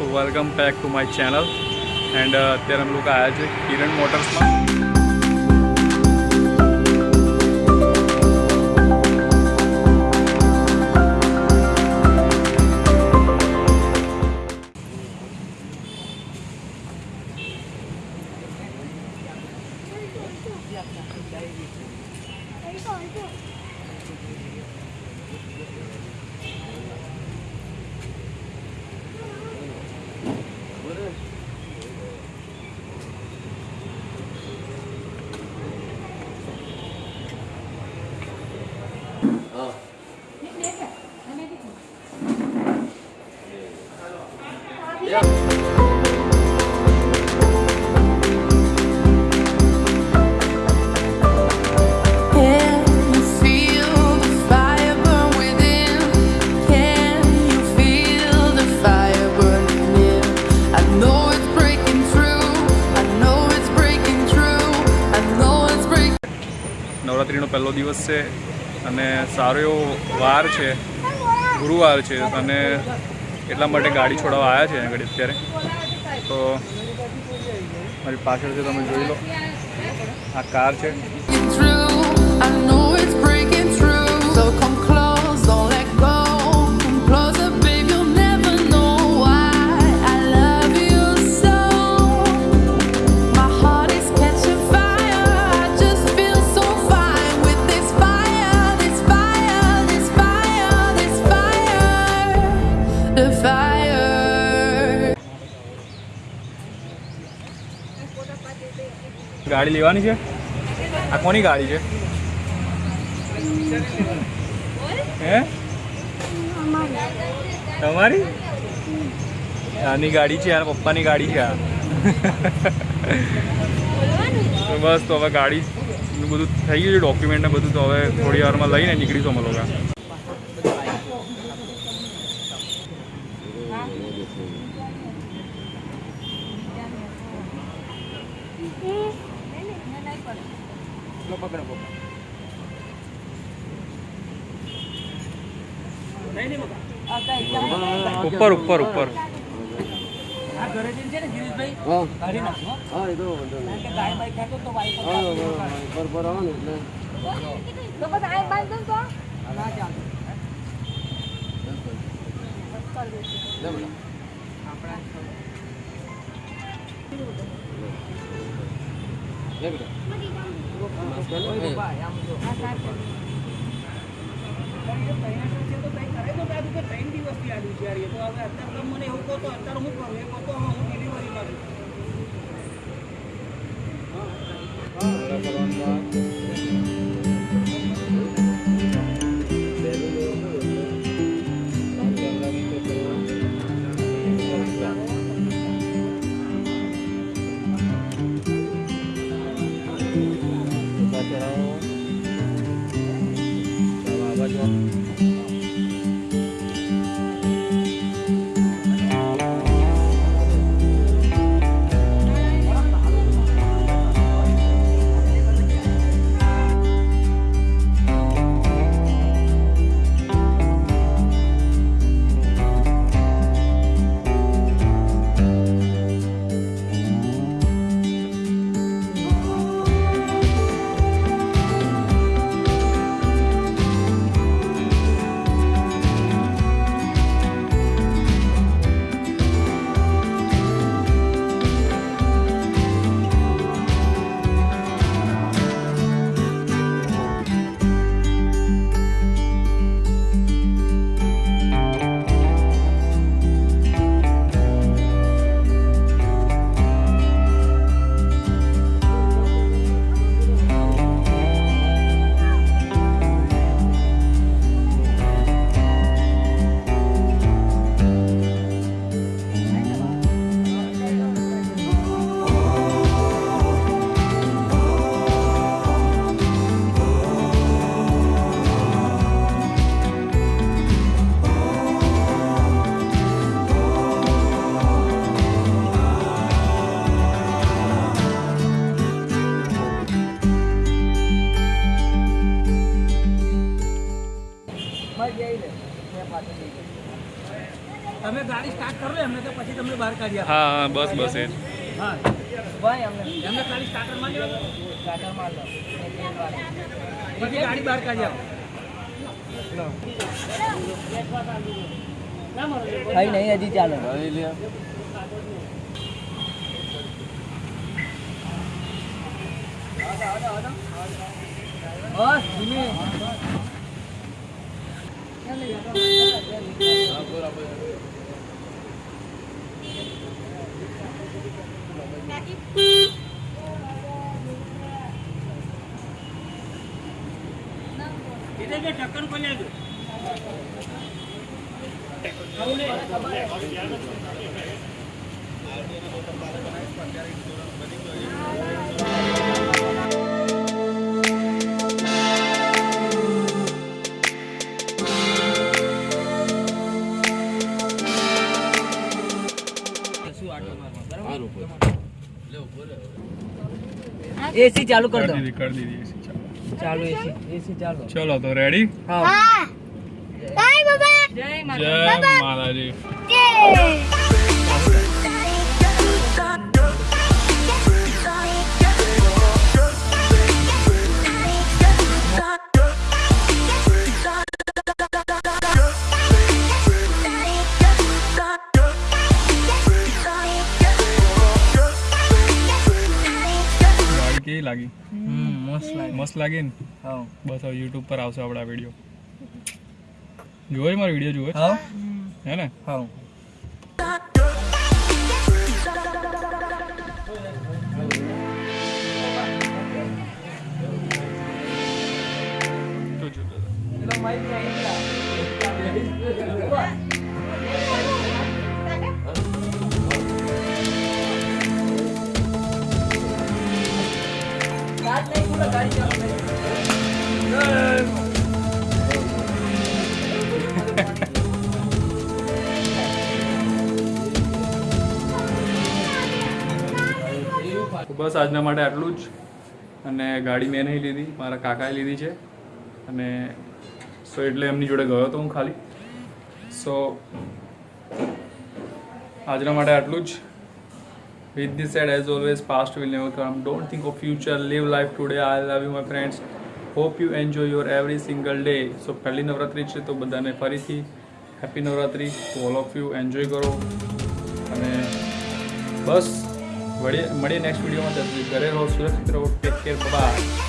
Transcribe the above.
તો welcome back to my channel and અત્યારે અમે લોકો આવ્યા છે કિરણ મોટર્સમાં breaking. નવરાત્રિનો પહેલો દિવસ છે અને સારો એવો વાર છે, ગુરુવાર છે અને એટલા માટે ગાડી છોડાવવા આવ્યા છે આગળ અત્યારે. તો મારી પાછળ છે, તમે જોઈ લો. આ કાર છે. ગાડી લેવાની છે? આ કોની ગાડી છે? હે? તમારી? આની ગાડી છે આ પપ્પાની ગાડી છે આ. બસ, તો હવે ગાડી બધું થઈ ગયું છે ડોક્યુમેન્ટ ને બધું તો હવે થોડી વારમાં લઈને નીકળીશું અમે લોકો. લે બેટા. લે બેટા. માસ્ક પહેર લે. ત્રણ દિવસથી આવ્યું છે તો હવે અત્યારે મને એવું કહો તો અત્યારે હું કરું? એ કહો તો હું તમને બહાર કાઢ્યા હા હા બસ બસ એ જ. હા ભાઈ અમને એમને ખાલી સ્ટાર્ટર માં લેવાનું સ્ટાર્ટર માર લો એ તેલ વાળી. પછી ગાડી બહાર કાઢ્યા કઈ નહીં હજી ચાલે બસ ધીમે ढक्कन खोल दो एसी चालू कर दो। कर दीजिए एसी चालू। चालू एसी एसी चालू। चलो तो रेडी हाँ। हाँ। बाय बाबा। जय माता जय। મસ્ત લાગે મસ્ત લાગી ને હા બસ હવે યુટ્યુબ પર આવશે આપણા વિડીયો જોવે મારો વિડીયો જોવે હા હે ને હા તો બસ આજના માટે આટલું જ. અને ગાડી મેં નહીં લીધી, મારા કાકાએ લીધી છે. અને સો એટલે એમની જોડે ગયો હતો હું ખાલી. સો આજના માટે આટલું જ. With this said as always past will never come don't think of future live life today i love you my friends hope you enjoy your every single day so પહેલી નવરાત્રી છે તો બધાને ફરીથી happy Navratri to all of you enjoy કરો અને બસ મળીએ મળીએ next વિડીયોમાં ઘરે રહો સુરક્ષિત રહો ટેક કેર બાય